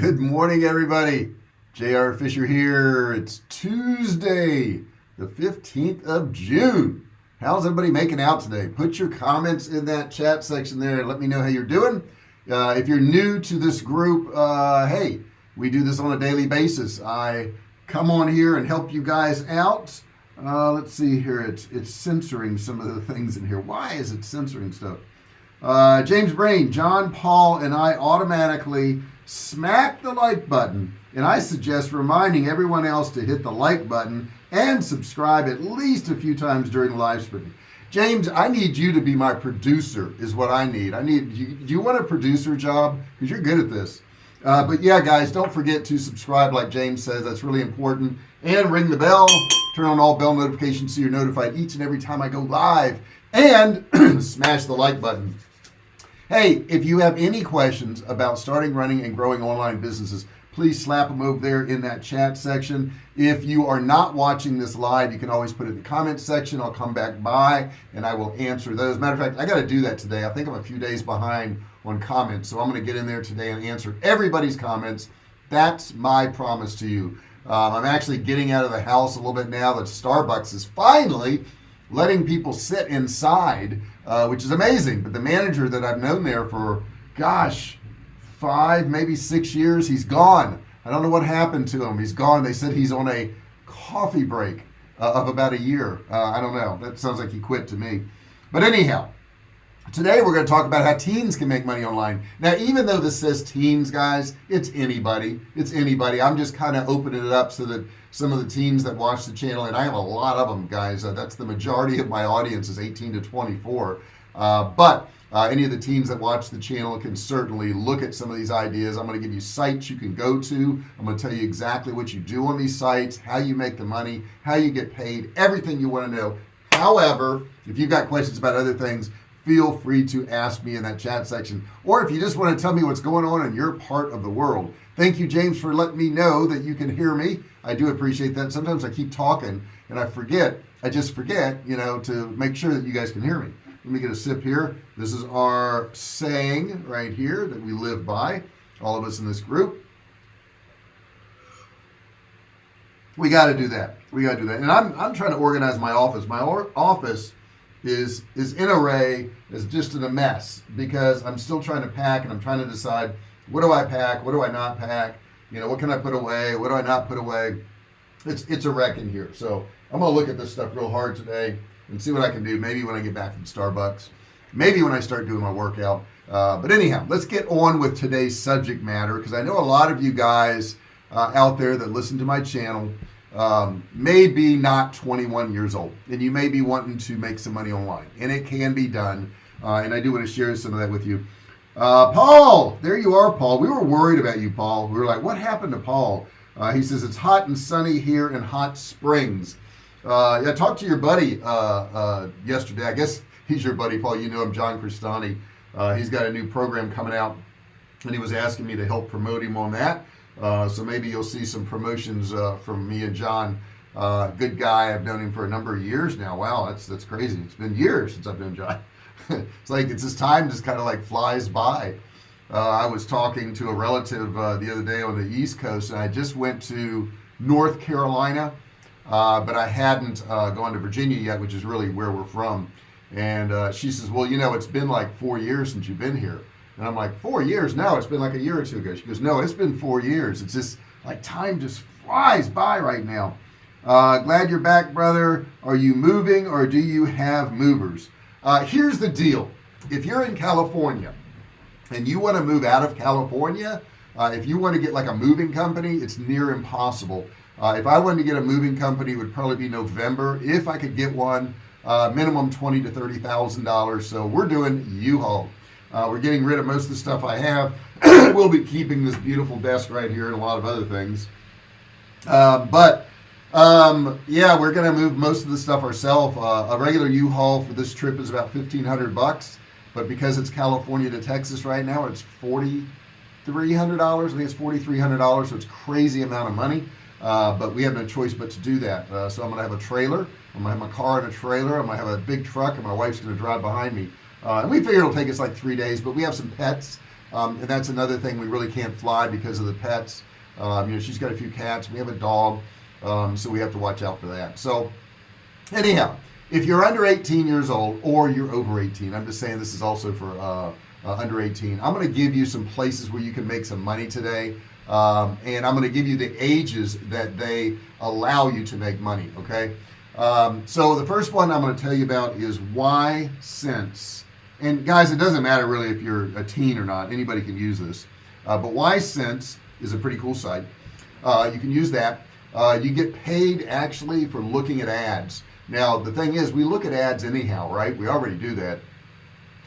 Good morning, everybody. J.R. Fisher here. It's Tuesday, the 15th of June. How's everybody making out today? Put your comments in that chat section there and let me know how you're doing. Uh, if you're new to this group, uh, hey, we do this on a daily basis. I come on here and help you guys out. Uh, let's see here. It's, it's censoring some of the things in here. Why is it censoring stuff? Uh, James Brain, John Paul, and I automatically smack the like button. And I suggest reminding everyone else to hit the like button and subscribe at least a few times during the live stream James I need you to be my producer is what I need. I need you do you want a producer job? Because you're good at this. Uh, but yeah guys don't forget to subscribe like James says that's really important. And ring the bell turn on all bell notifications so you're notified each and every time I go live. And smash the like button hey if you have any questions about starting running and growing online businesses please slap them over there in that chat section. If you are not watching this live you can always put it in the comments section. I'll come back by and I will answer those. Matter of fact I got to do that today. I think I'm a few days behind on comments so I'm going to get in there today and answer everybody's comments. That's my promise to you. Um, I'm actually getting out of the house a little bit now that Starbucks is finally letting people sit inside uh, which is amazing. But the manager that I've known there for gosh five maybe six years he's gone. I don't know what happened to him. He's gone. They said he's on a coffee break uh, of about a year. Uh, I don't know. That sounds like he quit to me. But anyhow today we're going to talk about how teens can make money online. Now even though this says teens guys it's anybody. It's anybody. I'm just kind of opening it up so that some of the teens that watch the channel and I have a lot of them guys. Uh, that's the majority of my audience is 18 to 24 uh, but uh, any of the teens that watch the channel can certainly look at some of these ideas. I'm going to give you sites you can go to. I'm going to tell you exactly what you do on these sites how you make the money how you get paid everything you want to know. However if you've got questions about other things feel free to ask me in that chat section. Or if you just want to tell me what's going on in your part of the world. Thank you James for letting me know that you can hear me. I do appreciate that. Sometimes I keep talking and I forget I just forget you know to make sure that you guys can hear me. Let me get a sip here. This is our saying right here that we live by all of us in this group. We got to do that. We got to do that. And I'm, I'm trying to organize my office. My office is is in array is just in a mess because I'm still trying to pack and I'm trying to decide what do I pack? What do I not pack? You know what can I put away? What do I not put away? It's it's a wreck in here. So I'm gonna look at this stuff real hard today and see what I can do. Maybe when I get back from Starbucks maybe when I start doing my workout. Uh, but anyhow let's get on with today's subject matter because I know a lot of you guys uh, out there that listen to my channel um, may be not 21 years old and you may be wanting to make some money online and it can be done uh, and I do want to share some of that with you. Uh, Paul there you are Paul. We were worried about you Paul. We were like what happened to Paul? Uh, he says it's hot and sunny here in Hot Springs. Uh, I talked to your buddy uh, uh, yesterday. I guess he's your buddy Paul. You know him John Crestani. Uh, he's got a new program coming out and he was asking me to help promote him on that uh, so maybe you'll see some promotions uh, from me and John. Uh, good guy. I've known him for a number of years now. Wow that's that's crazy. It's been years since I've known John. It's like it's this time just kind of like flies by. Uh, I was talking to a relative uh, the other day on the East Coast and I just went to North Carolina but I hadn't gone to Virginia yet which is really where we're from. And she says well you know it's been like four years since you've been here and I'm like four years? Now it's been like a year or two ago. She goes no it's been four years. It's just like time just flies by right now. Uh, glad you're back brother. Are you moving or do you have movers? Uh, here's the deal. If you're in California and you want to move out of California uh, if you want to get like a moving company it's near impossible. Uh, if I wanted to get a moving company it would probably be November. If I could get one uh, minimum twenty to thirty thousand dollars. So we're doing U-Haul uh, we're getting rid of most of the stuff I have. We'll be keeping this beautiful desk right here and a lot of other things. Uh, but um, yeah we're gonna move most of the stuff ourselves. Uh, a regular U-Haul for this trip is about 1500 bucks but because it's California to Texas right now it's forty three hundred dollars. I think it's forty three hundred dollars so it's crazy amount of money. Uh, but we have no choice but to do that. Uh, so I'm gonna have a trailer. I'm gonna have my car in a trailer. I'm gonna have a big truck and my wife's gonna drive behind me uh, and we figure it'll take us like three days but we have some pets. Um, and that's another thing we really can't fly because of the pets. Um, you know she's got a few cats. We have a dog um, so we have to watch out for that. So anyhow if you're under 18 years old or you're over 18 I'm just saying this is also for uh, uh, under 18 I'm going to give you some places where you can make some money today um, and I'm going to give you the ages that they allow you to make money okay? Um, so the first one I'm going to tell you about is Ysense and guys it doesn't matter really if you're a teen or not. Anybody can use this. Uh, but Ysense is a pretty cool site. Uh, you can use that. Uh, you get paid actually for looking at ads. Now the thing is we look at ads anyhow right? We already do that.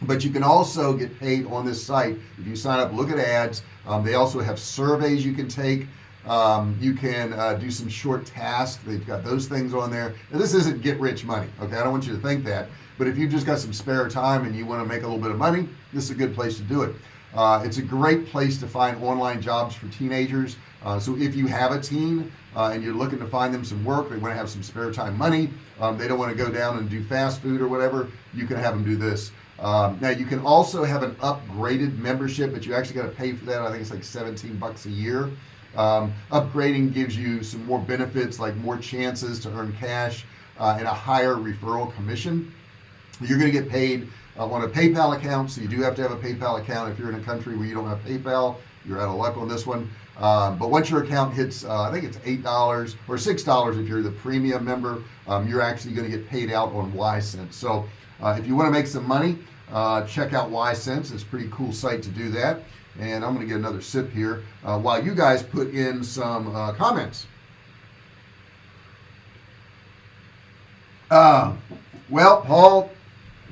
But you can also get paid on this site. If you sign up look at ads. Um, they also have surveys you can take. Um, you can uh, do some short tasks. They've got those things on there. Now, this isn't get rich money okay? I don't want you to think that but if you've just got some spare time and you want to make a little bit of money this is a good place to do it. Uh, it's a great place to find online jobs for teenagers. Uh, so if you have a teen uh, and you're looking to find them some work they want to have some spare time money um, they don't want to go down and do fast food or whatever you can have them do this. Um, now you can also have an upgraded membership but you actually got to pay for that. I think it's like 17 bucks a year. Um, upgrading gives you some more benefits like more chances to earn cash uh, and a higher referral commission you're going to get paid uh, on a PayPal account so you do have to have a PayPal account. If you're in a country where you don't have PayPal you're out of luck on this one. Um, but once your account hits uh, I think it's eight dollars or six dollars if you're the premium member um, you're actually going to get paid out on Ysense so uh, if you want to make some money uh, check out Ysense it's a pretty cool site to do that. And I'm gonna get another sip here while you guys put in some comments. Well Paul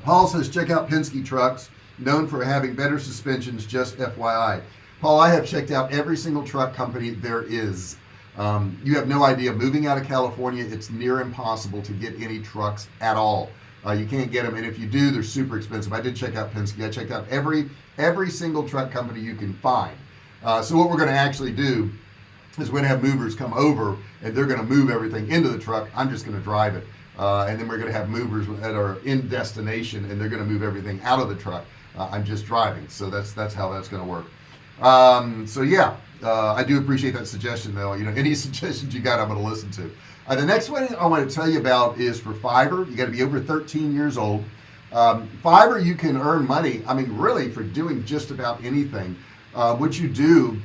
Paul says check out Penske trucks known for having better suspensions just FYI Paul I have checked out every single truck company there is. Um, you have no idea moving out of California it's near impossible to get any trucks at all. Uh, you can't get them and if you do they're super expensive. I did check out Penske. I checked out every every single truck company you can find. Uh, so what we're going to actually do is we're going to have movers come over and they're going to move everything into the truck. I'm just going to drive it uh, and then we're going to have movers that are in destination and they're going to move everything out of the truck. Uh, I'm just driving so that's that's how that's going to work. Um, so yeah uh, I do appreciate that suggestion though. You know any suggestions you got I'm going to listen to. Uh, the next one I want to tell you about is for Fiverr. You got to be over 13 years old. Um, Fiverr you can earn money I mean really for doing just about anything. Uh, what you do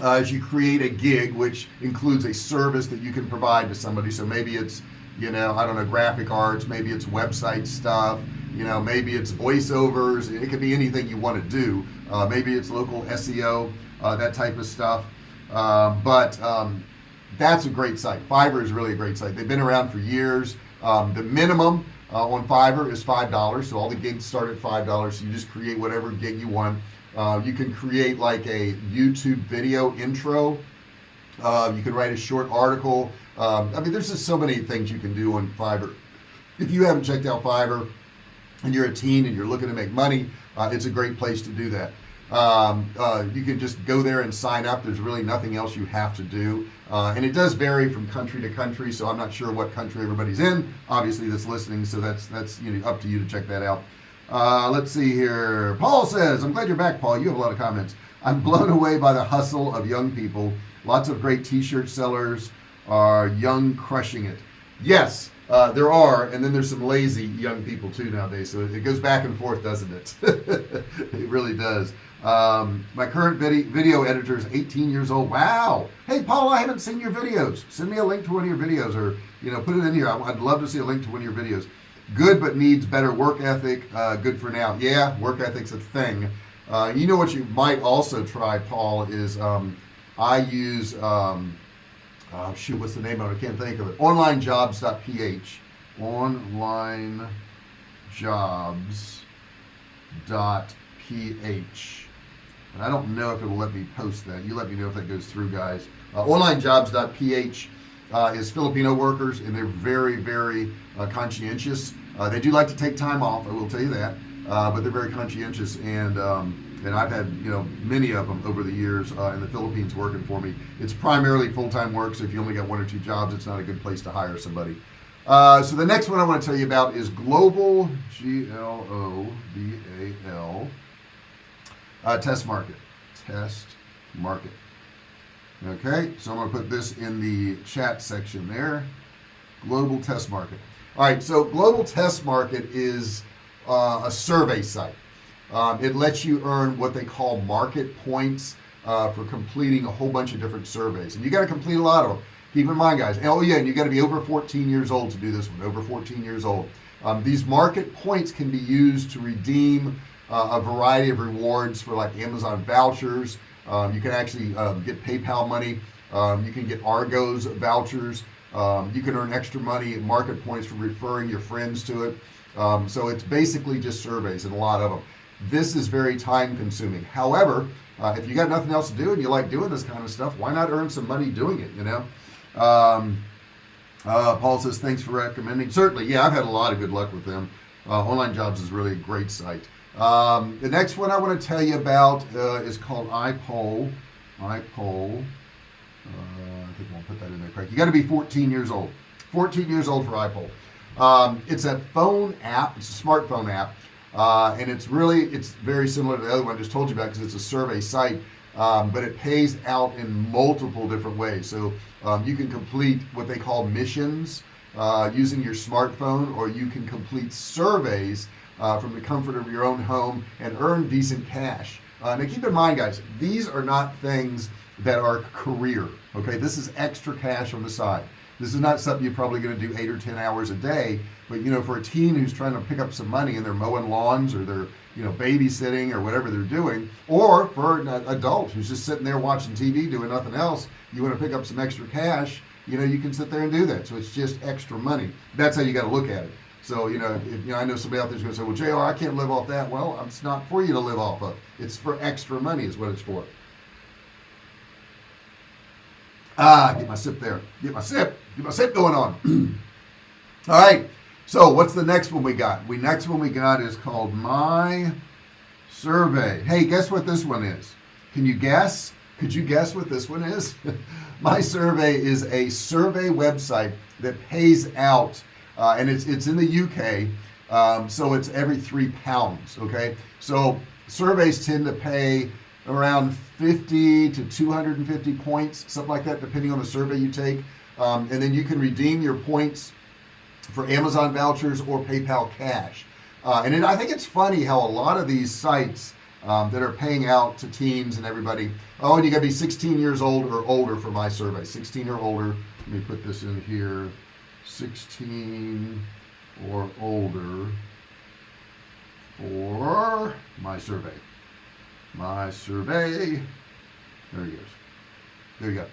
uh, is you create a gig which includes a service that you can provide to somebody. So maybe it's you know I don't know graphic arts maybe it's website stuff you know maybe it's voiceovers it could be anything you want to do. Uh, maybe it's local SEO uh, that type of stuff. Uh, but um, that's a great site. Fiverr is really a great site. They've been around for years. Um, the minimum uh, on Fiverr is five dollars so all the gigs start at five dollars so you just create whatever gig you want. Uh, you can create like a YouTube video intro. Uh, you can write a short article um, I mean there's just so many things you can do on Fiverr if you haven't checked out Fiverr and you're a teen and you're looking to make money uh, it's a great place to do that. Um, uh, you can just go there and sign up. There's really nothing else you have to do. Uh, and it does vary from country to country so I'm not sure what country everybody's in. Obviously that's listening so that's that's you know up to you to check that out. Uh, let's see here. Paul says I'm glad you're back Paul. You have a lot of comments. I'm blown away by the hustle of young people. Lots of great t-shirt sellers are young crushing it. Yes uh, there are and then there's some lazy young people too nowadays so it goes back and forth doesn't it? It really does. Um, my current video, editor is 18 years old. Wow! Hey Paul I haven't seen your videos. Send me a link to one of your videos or you know put it in here. I'd love to see a link to one of your videos. Good but needs better work ethic uh, good for now. Yeah work ethic's a thing. Uh, you know what you might also try Paul is um, I use um, uh, shoot what's the name of it? I can't think of it. Onlinejobs.ph onlinejobs.ph and I don't know if it will let me post that. You let me know if that goes through guys. Uh, onlinejobs.ph uh, is Filipino workers and they're very very uh, conscientious. Uh, they do like to take time off I will tell you that. Uh, but they're very conscientious and um, and I've had you know many of them over the years uh, in the Philippines working for me. It's primarily full-time work so if you only got one or two jobs it's not a good place to hire somebody. Uh, so the next one I want to tell you about is global G-L-O-B-A-L uh, test market. Test market. Okay so I'm gonna put this in the chat section there. Global test market. All right so global test market is uh, a survey site um, it lets you earn what they call market points uh, for completing a whole bunch of different surveys. And you got to complete a lot of them keep in mind guys oh yeah and you got to be over 14 years old to do this one over 14 years old. Um, these market points can be used to redeem uh, a variety of rewards for like Amazon vouchers. Um, you can actually um, get PayPal money. Um, you can get Argos vouchers. Um, you can earn extra money market points for referring your friends to it. Um, so it's basically just surveys and a lot of them this is very time consuming however uh, if you got nothing else to do and you like doing this kind of stuff why not earn some money doing it you know? Um, uh, Paul says thanks for recommending. Certainly yeah I've had a lot of good luck with them. Uh, online jobs is really a great site. Um, the next one I want to tell you about uh, is called iPoll. iPoll. Uh, I think I'll put that in there correct you got to be 14 years old. 14 years old for iPoll. Um, it's a phone app. It's a smartphone app uh, and it's really it's very similar to the other one I just told you about because it's a survey site um, but it pays out in multiple different ways. So um, you can complete what they call missions uh, using your smartphone or you can complete surveys uh, from the comfort of your own home and earn decent cash. Uh, now keep in mind guys these are not things that are career okay? This is extra cash on the side this is not something you're probably going to do eight or ten hours a day but you know for a teen who's trying to pick up some money and they're mowing lawns or they're you know babysitting or whatever they're doing or for an adult who's just sitting there watching TV doing nothing else you want to pick up some extra cash you know you can sit there and do that. So it's just extra money. That's how you got to look at it. So you know, if, you know I know somebody out there's going to say well JR I can't live off that. Well it's not for you to live off of. It's for extra money is what it's for. Ah get my sip there. Get my sip my sip going on. All right. So what's the next one we got? We next one we got is called my survey. Hey guess what this one is? Can you guess? Could you guess what this one is? My survey is a survey website that pays out uh, and it's it's in the UK um, so it's every three pounds okay? So surveys tend to pay around 50 to 250 points something like that depending on the survey you take um, and then you can redeem your points for Amazon vouchers or PayPal cash. Uh, and it, I think it's funny how a lot of these sites um, that are paying out to teens and everybody oh and you gotta be 16 years old or older for my survey. 16 or older. Let me put this in here. 16 or older for my survey. My survey. There he goes. There you go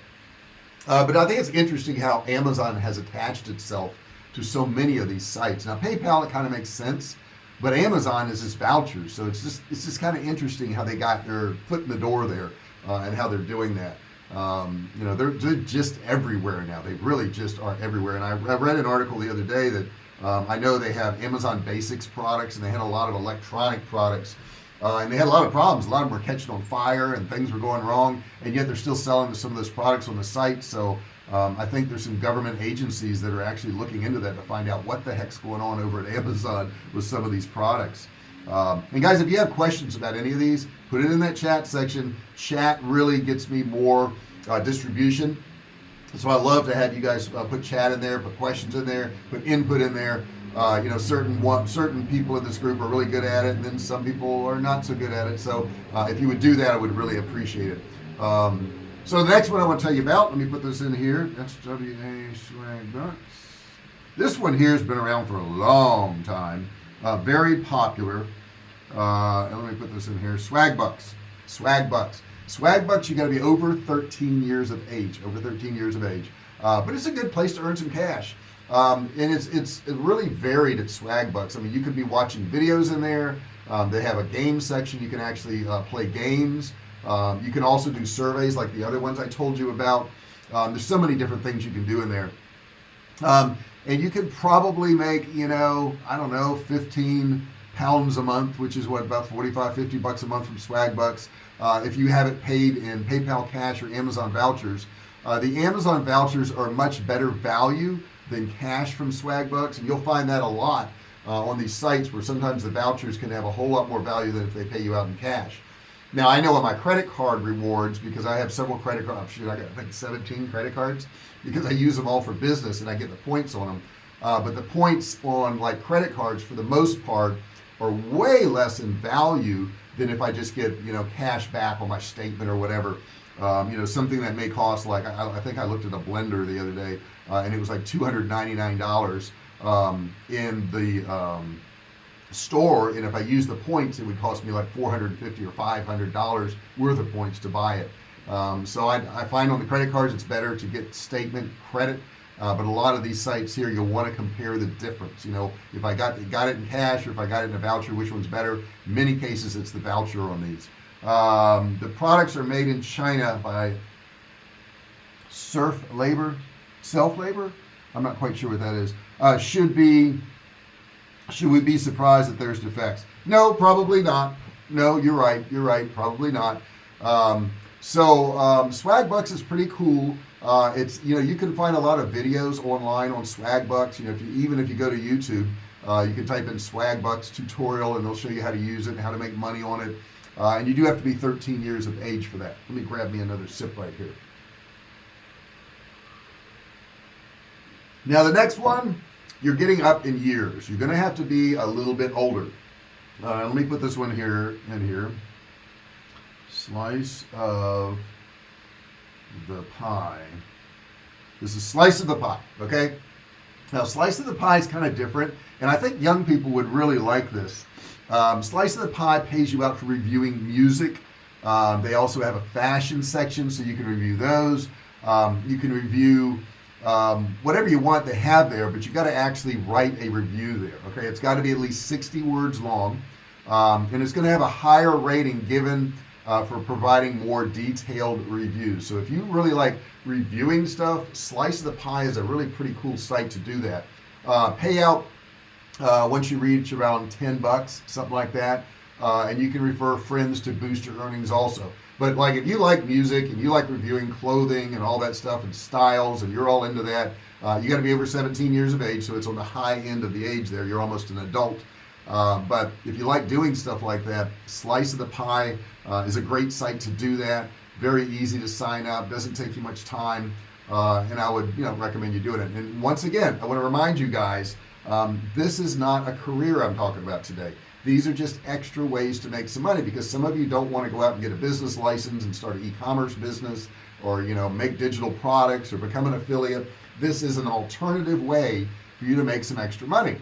uh, but I think it's interesting how Amazon has attached itself to so many of these sites. Now PayPal it kind of makes sense but Amazon is just vouchers so it's just it's just kind of interesting how they got their foot in the door there uh, and how they're doing that. Um, you know they're, they're, just everywhere now. They really just are everywhere. And I, I read an article the other day that um, I know they have Amazon basics products and they had a lot of electronic products uh, and they had a lot of problems. A lot of them were catching on fire and things were going wrong and yet they're still selling some of those products on the site. So um, I think there's some government agencies that are actually looking into that to find out what the heck's going on over at Amazon with some of these products. Um, and guys if you have questions about any of these put it in that chat section. Chat really gets me more uh, distribution. So I love to have you guys uh, put chat in there put questions in there put input in there uh, you know certain one certain people in this group are really good at it and then some people are not so good at it. So uh, if you would do that I would really appreciate it. Um, so the next one I want to tell you about let me put this in here SWA swag bucks this one here has been around for a long time uh, very popular. Uh, let me put this in here swag bucks swag bucks. Swag bucks you got to be over 13 years of age over 13 years of age. Uh, but it's a good place to earn some cash um, and it's it's really varied at swag bucks. I mean you could be watching videos in there. Um, they have a game section. You can actually uh, play games. Um, you can also do surveys like the other ones I told you about. Um, there's so many different things you can do in there. Um, and you could probably make you know I don't know 15 pounds a month which is what about 45 50 bucks a month from swag bucks uh, if you have it paid in PayPal cash or Amazon vouchers. Uh, the Amazon vouchers are much better value than cash from swag bucks and you'll find that a lot uh, on these sites where sometimes the vouchers can have a whole lot more value than if they pay you out in cash. Now I know what my credit card rewards because I have several credit cards shoot I got I think 17 credit cards because I use them all for business and I get the points on them uh, but the points on like credit cards for the most part are way less in value than if I just get you know cash back on my statement or whatever. Um, you know something that may cost like I, I, think I looked at a blender the other day uh, and it was like $299 um, in the um, store. And if I use the points it would cost me like 450 or 500 dollars worth of points to buy it. Um, so I, I, find on the credit cards it's better to get statement credit. Uh, but a lot of these sites here you'll want to compare the difference. You know if I got got it in cash or if I got it in a voucher which one's better? In many cases it's the voucher on these. Um, the products are made in China by serf labor self labor? I'm not quite sure what that is. Uh, should be should we be surprised that there's defects? No probably not. No you're right you're right probably not. Um, so um, swagbucks is pretty cool. Uh, it's you know you can find a lot of videos online on swagbucks you know if you even if you go to YouTube uh, you can type in swagbucks tutorial and they'll show you how to use it and how to make money on it. Uh, and you do have to be 13 years of age for that. Let me grab me another sip right here now the next one you're getting up in years. You're gonna have to be a little bit older. Uh, let me put this one here in here. Slice of the pie. This is slice of the pie okay? Now slice of the pie is kind of different and I think young people would really like this. Um, slice of the pie pays you out for reviewing music. Um, they also have a fashion section so you can review those. Um, you can review um, whatever you want to have there but you got to actually write a review there okay? It's got to be at least 60 words long um, and it's going to have a higher rating given uh, for providing more detailed reviews. So if you really like reviewing stuff slice of the pie is a really pretty cool site to do that. Uh, payout uh, once you reach around 10 bucks something like that uh, and you can refer friends to boost your earnings also but like if you like music and you like reviewing clothing and all that stuff and styles and you're all into that uh, you got to be over 17 years of age so it's on the high end of the age there. You're almost an adult. Uh, but if you like doing stuff like that slice of the pie uh, is a great site to do that. Very easy to sign up doesn't take you much time uh, and I would you know recommend you doing it. And once again I want to remind you guys um, this is not a career I'm talking about today these are just extra ways to make some money because some of you don't want to go out and get a business license and start an e-commerce business or you know make digital products or become an affiliate. This is an alternative way for you to make some extra money.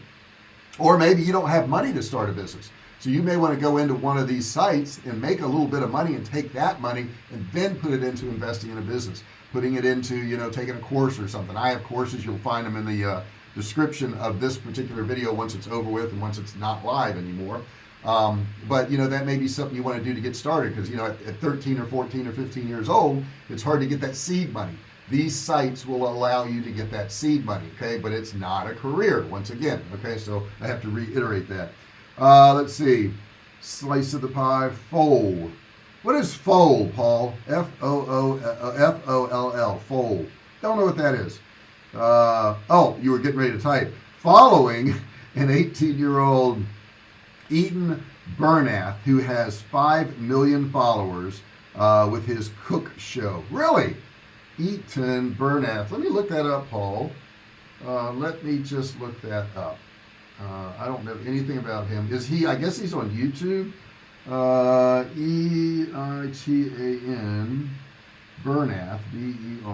Or maybe you don't have money to start a business. So you may want to go into one of these sites and make a little bit of money and take that money and then put it into investing in a business. Putting it into you know taking a course or something. I have courses you'll find them in the uh, description of this particular video once it's over with and once it's not live anymore. Um, but you know that may be something you want to do to get started because you know at, at 13 or 14 or 15 years old it's hard to get that seed money. These sites will allow you to get that seed money okay? But it's not a career once again okay? So I have to reiterate that. Uh, let's see. Slice of the pie fold. What is fold Paul? F-O-O F-O-L-L fold. Don't know what that is uh, oh you were getting ready to type. Following an 18 year old Eitan Bernath who has 5 million followers uh, with his cook show. Really? Eitan Bernath let me look that up Paul. Uh, let me just look that up. Uh, I don't know anything about him. Is he I guess he's on YouTube. Uh, E-I-T-A-N Bernath B-E-R-N-A-T-H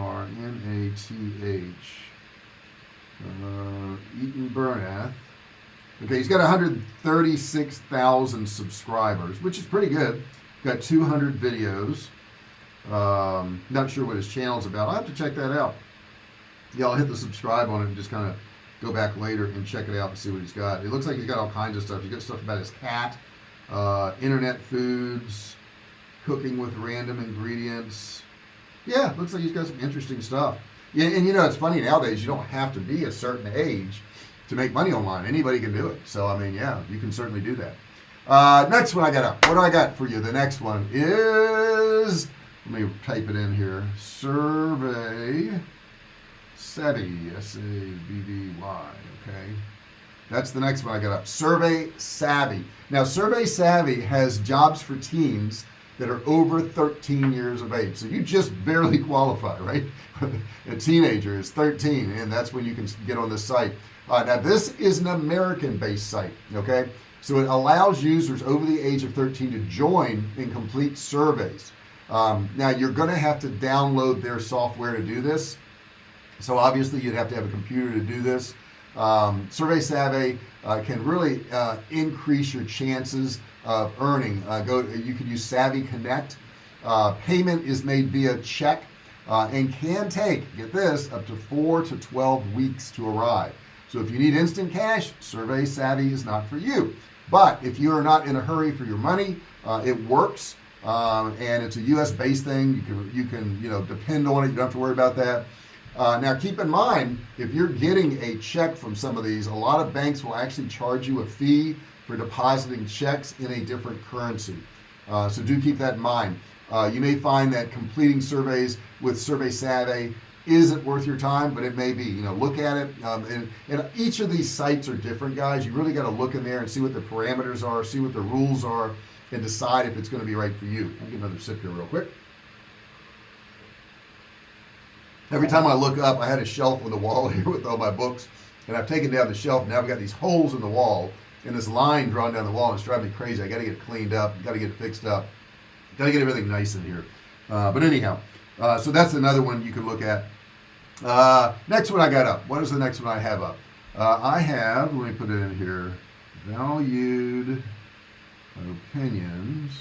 uh, Eitan Bernath. Okay he's got 136,000 subscribers which is pretty good. Got 200 videos. Um, not sure what his channel's about. I'll have to check that out. Yeah I'll hit the subscribe on it and just kind of go back later and check it out and see what he's got. It looks like he's got all kinds of stuff. He's got stuff about his cat uh, internet foods cooking with random ingredients yeah looks like he's got some interesting stuff. Yeah and you know it's funny nowadays you don't have to be a certain age to make money online. Anybody can do it. So I mean yeah you can certainly do that. Uh, next one I got up. What do I got for you? The next one is let me type it in here. Survey savvy s-a-v-v-y okay? That's the next one I got up. Survey savvy. Now survey savvy has jobs for teams that are over 13 years of age. So you just barely qualify right? A teenager is 13 and that's when you can get on this site. Uh, now this is an American based site okay? So it allows users over the age of 13 to join and complete surveys. Um, now you're gonna have to download their software to do this. So obviously you'd have to have a computer to do this. Um, survey savvy uh, can really uh, increase your chances of earning. Uh, go you can use savvy connect. Uh, payment is made via check uh, and can take get this up to 4 to 12 weeks to arrive. So if you need instant cash survey savvy is not for you. But if you are not in a hurry for your money uh, it works um, and it's a US based thing. You can you can you know depend on it. You don't have to worry about that. Uh, now keep in mind if you're getting a check from some of these a lot of banks will actually charge you a fee for depositing checks in a different currency. Uh, so do keep that in mind. Uh, you may find that completing surveys with survey savvy isn't worth your time but it may be. You know look at it um, and, and each of these sites are different guys. You really got to look in there and see what the parameters are see what the rules are and decide if it's going to be right for you. I'll get another sip here real quick. Every time I look up I had a shelf on the wall here with all my books and I've taken down the shelf now I've got these holes in the wall and this line drawn down the wall and it's driving me crazy. I got to get it cleaned up got to get it fixed up got to get everything nice in here. Uh, but anyhow uh, so that's another one you can look at. Uh, next one I got up. What is the next one I have up? Uh, I have let me put it in here valued opinions.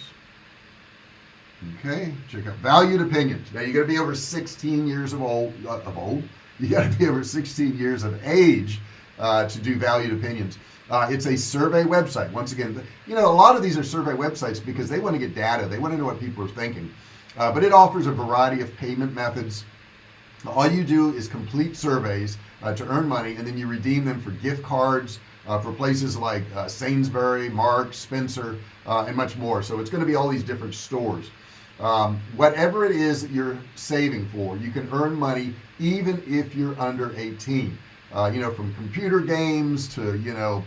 Okay check out valued opinions. Now you got to be over 16 years of old uh, of old. You got to be over 16 years of age uh, to do valued opinions uh, it's a survey website once again you know a lot of these are survey websites because they want to get data they want to know what people are thinking uh, but it offers a variety of payment methods all you do is complete surveys uh, to earn money and then you redeem them for gift cards uh, for places like uh, Sainsbury, Mark, Spencer, uh, and much more. So it's going to be all these different stores. Um, whatever it is that you're saving for, you can earn money even if you're under 18. Uh, you know, from computer games to, you know,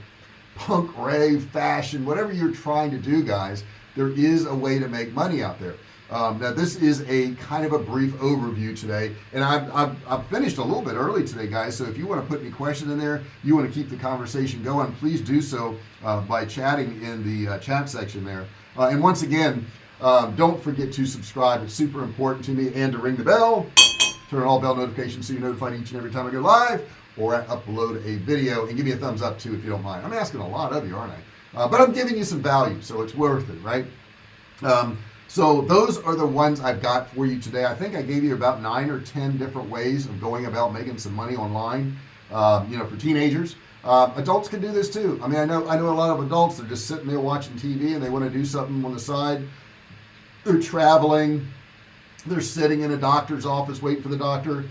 punk rave fashion, whatever you're trying to do, guys, there is a way to make money out there. Um, now this is a kind of a brief overview today and I've, I've, I've, finished a little bit early today guys so if you want to put any questions in there you want to keep the conversation going please do so uh, by chatting in the uh, chat section there. Uh, and once again um, don't forget to subscribe it's super important to me and to ring the bell turn on all bell notifications so you're notified each and every time I go live or upload a video and give me a thumbs up too if you don't mind. I'm asking a lot of you aren't I? Uh, but I'm giving you some value so it's worth it right? Um, so those are the ones I've got for you today. I think I gave you about nine or ten different ways of going about making some money online um, you know for teenagers. Uh, adults can do this too. I mean I know I know a lot of adults they're just sitting there watching TV and they want to do something on the side. They're traveling. They're sitting in a doctor's office waiting for the doctor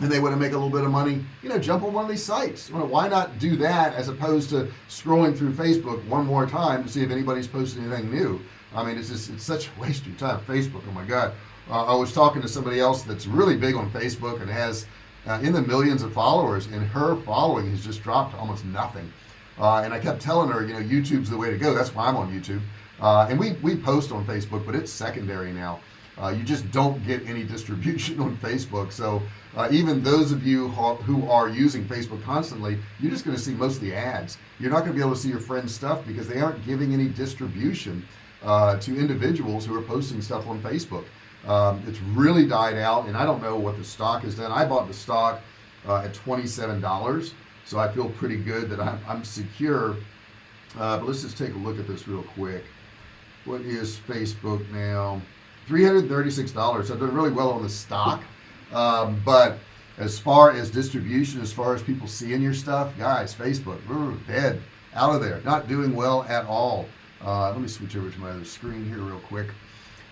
and they want to make a little bit of money you know jump on one of these sites. Why not do that as opposed to scrolling through Facebook one more time to see if anybody's posting anything new? I mean it's just it's such a waste of time Facebook oh my god. Uh, I was talking to somebody else that's really big on Facebook and has uh, in the millions of followers and her following has just dropped to almost nothing. Uh, and I kept telling her you know YouTube's the way to go. That's why I'm on YouTube. Uh, and we we post on Facebook but it's secondary now uh, you just don't get any distribution on Facebook. So uh, even those of you who are using Facebook constantly you're just going to see most of the ads. You're not going to be able to see your friends stuff because they aren't giving any distribution uh, to individuals who are posting stuff on Facebook. Um, it's really died out and I don't know what the stock has done. I bought the stock uh, at $27 so I feel pretty good that I'm, I'm secure. Uh, but let's just take a look at this real quick. What is Facebook now $336 so done really well on the stock. Um, but as far as distribution as far as people seeing your stuff guys Facebook dead out of there not doing well at all. Uh, let me switch over to my other screen here real quick.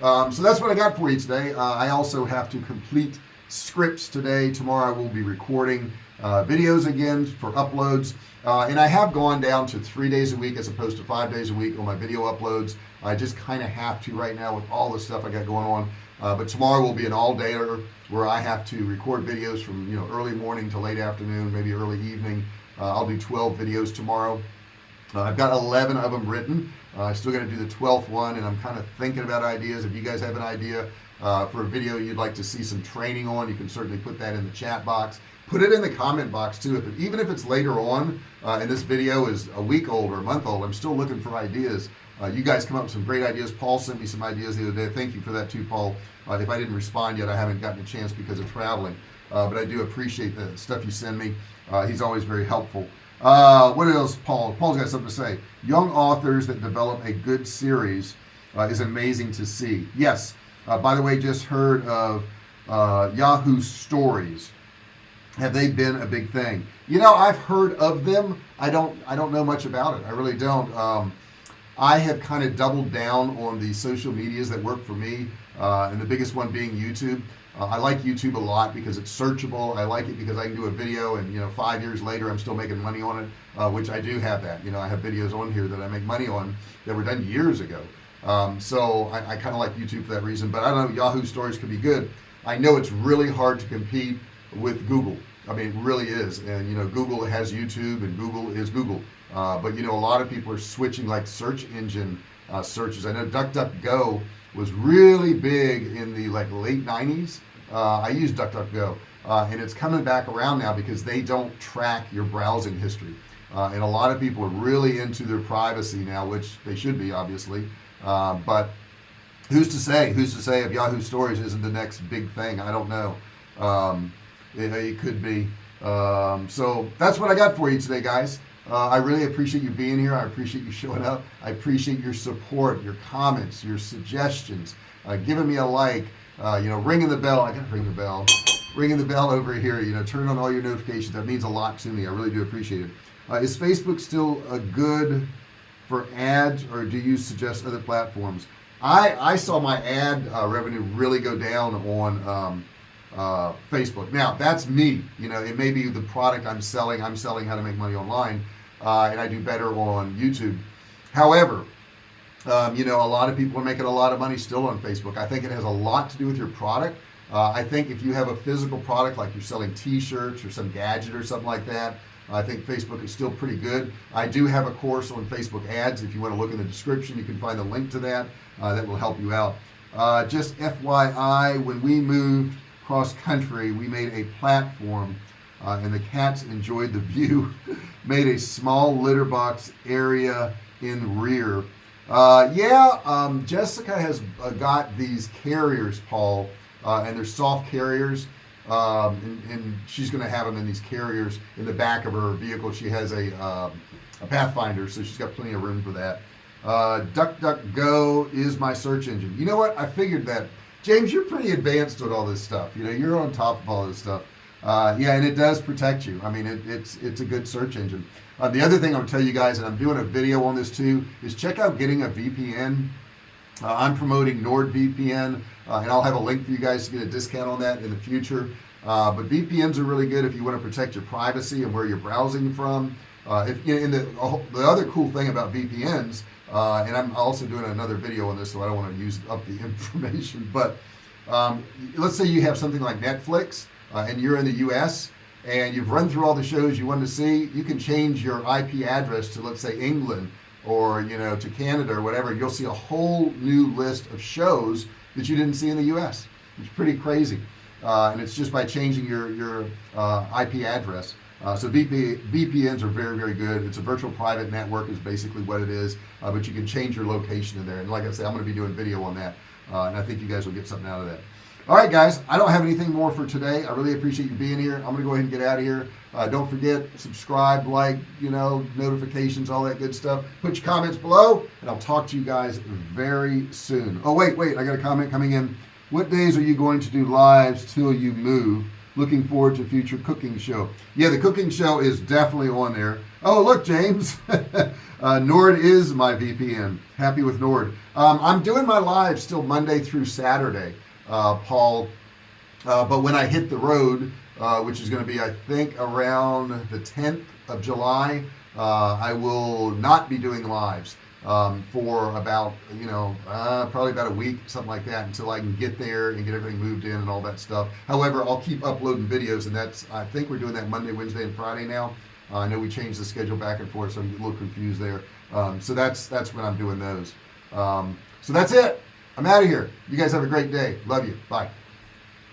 Um, so that's what I got for you today. Uh, I also have to complete scripts today. Tomorrow I will be recording uh, videos again for uploads. Uh, and I have gone down to three days a week as opposed to five days a week on my video uploads. I just kind of have to right now with all the stuff I got going on. Uh, but tomorrow will be an all-dayer where I have to record videos from you know early morning to late afternoon maybe early evening. Uh, I'll do 12 videos tomorrow. Uh, I've got 11 of them written. Uh, I still got to do the 12th one and I'm kind of thinking about ideas. If you guys have an idea uh, for a video you'd like to see some training on you can certainly put that in the chat box put it in the comment box too. If even if it's later on uh, and this video is a week old or a month old I'm still looking for ideas. Uh, you guys come up with some great ideas. Paul sent me some ideas the other day. Thank you for that too Paul. Uh, if I didn't respond yet I haven't gotten a chance because of traveling. Uh, but I do appreciate the stuff you send me. Uh, he's always very helpful. Uh, what else Paul? Paul's got something to say. Young authors that develop a good series is amazing to see. Yes. By the way just heard of Yahoo stories have they been a big thing? You know I've heard of them. I don't I don't know much about it. I really don't. Um, I have kind of doubled down on the social medias that work for me uh, and the biggest one being YouTube. Uh, I like YouTube a lot because it's searchable. I like it because I can do a video and you know five years later I'm still making money on it uh, which I do have that. You know I have videos on here that I make money on that were done years ago. Um, so I, I kind of like YouTube for that reason but I don't know Yahoo stories could be good. I know it's really hard to compete with Google. I mean it really is. And you know Google has YouTube and Google is Google. Uh, but you know a lot of people are switching like search engine uh, searches. I know DuckDuckGo was really big in the like late 90s uh, I used DuckDuckGo uh, and it's coming back around now because they don't track your browsing history. Uh, and a lot of people are really into their privacy now which they should be obviously. Uh, but who's to say? Who's to say if Yahoo stories isn't the next big thing? I don't know. Um, it, it, could be. Um, so that's what I got for you today guys. Uh, I really appreciate you being here. I appreciate you showing up. I appreciate your support your comments your suggestions uh, giving me a like uh, you know ringing the bell. I gotta ring the bell. Ringing the bell over here you know turn on all your notifications. That means a lot to me. I really do appreciate it. Uh, is Facebook still a good for ads or do you suggest other platforms? I I saw my ad uh, revenue really go down on um, uh, Facebook. Now that's me. You know it may be the product I'm selling. I'm selling how to make money online uh, and I do better on YouTube. However um, you know a lot of people are making a lot of money still on Facebook. I think it has a lot to do with your product. Uh, I think if you have a physical product like you're selling t-shirts or some gadget or something like that I think Facebook is still pretty good. I do have a course on Facebook ads. If you want to look in the description you can find the link to that uh, that will help you out. Uh, just FYI when we moved cross country we made a platform uh, and the cats enjoyed the view. Made a small litter box area in rear. Uh, yeah um, Jessica has uh, got these carriers Paul uh, and they're soft carriers. Um, and, and, she's gonna have them in these carriers in the back of her vehicle. She has a, um, a Pathfinder so she's got plenty of room for that. Uh, DuckDuckGo is my search engine. You know what? I figured that James you're pretty advanced with all this stuff. You know you're on top of all this stuff. Uh, yeah and it does protect you. I mean it, it's it's a good search engine. Uh, the other thing I'll tell you guys and I'm doing a video on this too is check out getting a VPN uh, I'm promoting NordVPN uh, and I'll have a link for you guys to get a discount on that in the future. Uh, but VPNs are really good if you want to protect your privacy and where you're browsing from. Uh, if you know, the, the other cool thing about VPNs uh, and I'm also doing another video on this so I don't want to use up the information but um, let's say you have something like Netflix uh, and you're in the US and you've run through all the shows you want to see you can change your IP address to let's say England or you know to Canada or whatever you'll see a whole new list of shows that you didn't see in the US it's pretty crazy. Uh, and it's just by changing your your uh, IP address uh, so VP, VPNs are very very good. It's a virtual private network is basically what it is uh, but you can change your location in there. And like I said I'm going to be doing video on that uh, and I think you guys will get something out of that. All right guys I don't have anything more for today. I really appreciate you being here. I'm gonna go ahead and get out of here. Uh, don't forget subscribe like you know notifications all that good stuff. Put your comments below and I'll talk to you guys very soon. Oh wait wait I got a comment coming in. What days are you going to do lives till you move looking forward to future cooking show. Yeah the cooking show is definitely on there. Oh look James. Uh, Nord is my VPN happy with Nord. Um, I'm doing my live still Monday through Saturday uh, Paul. Uh, but when I hit the road uh, which is going to be I think around the 10th of July uh, I will not be doing lives um, for about you know uh, probably about a week something like that until I can get there and get everything moved in and all that stuff. However I'll keep uploading videos and that's I think we're doing that Monday Wednesday and Friday now. Uh, I know we changed the schedule back and forth so I'm a little confused there. Um, so that's that's when I'm doing those. Um, so that's it. I'm out of here. You guys have a great day. Love you. Bye